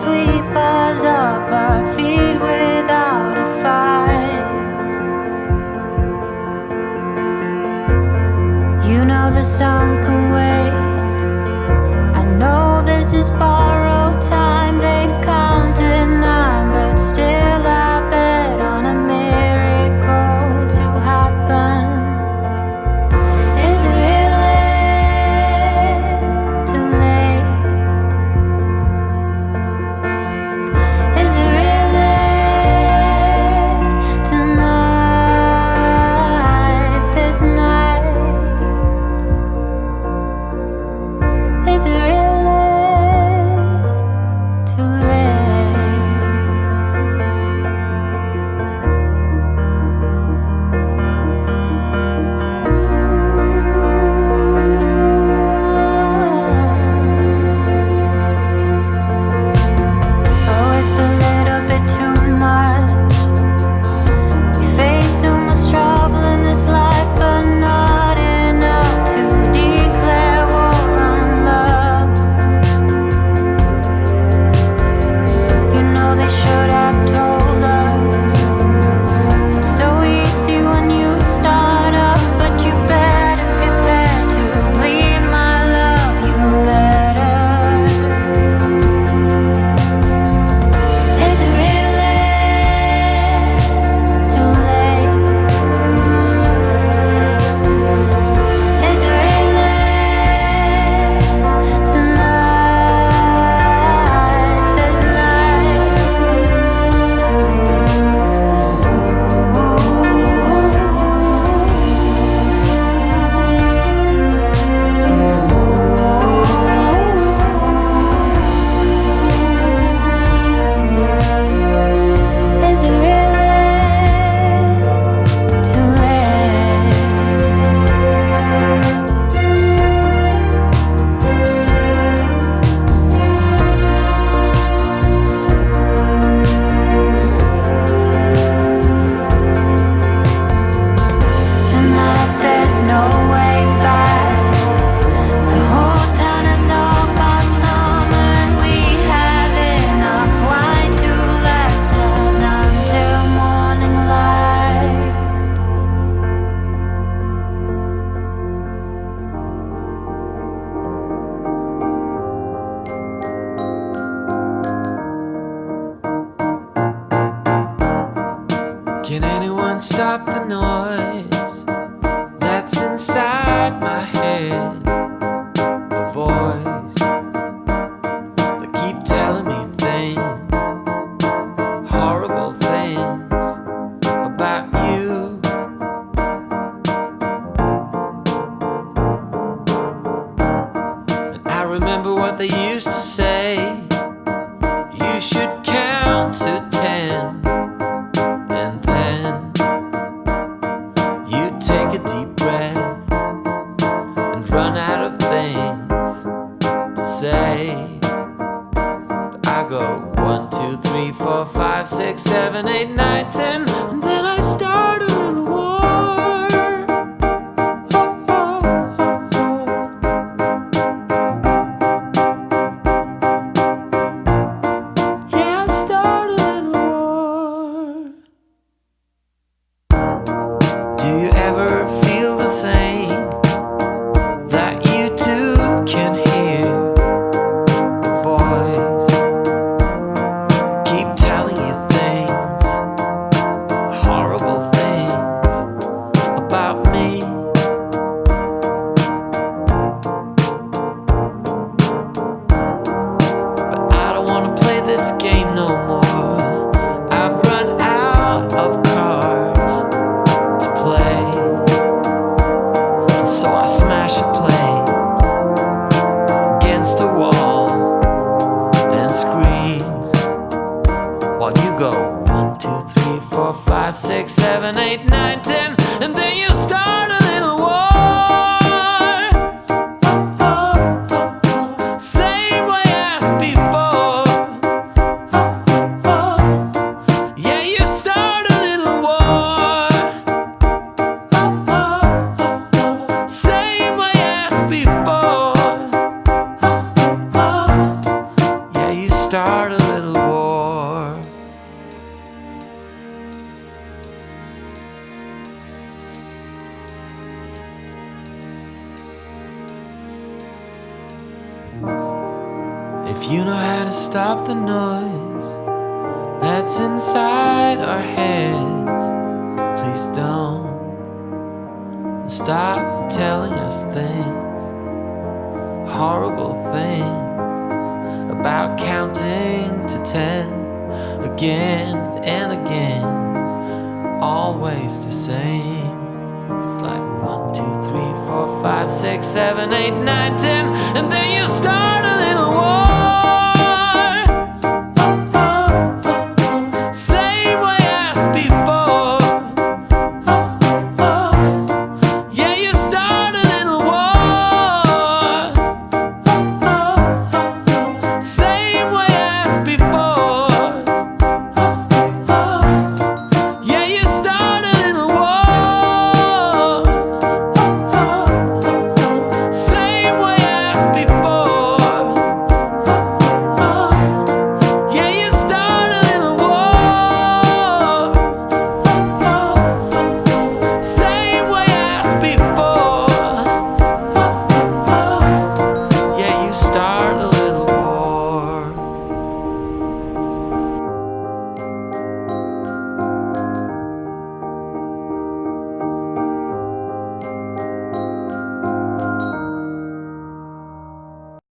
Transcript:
sweet. seven, eight, nine. against the wall and scream while you go one, two, three, four, five, six, seven, eight, nine, ten. If you know how to stop the noise that's inside our heads, please don't stop telling us things, horrible things about counting to ten again and again, always the same. It's like one, two, three, four, five, six, seven, eight, nine, ten, and then you start.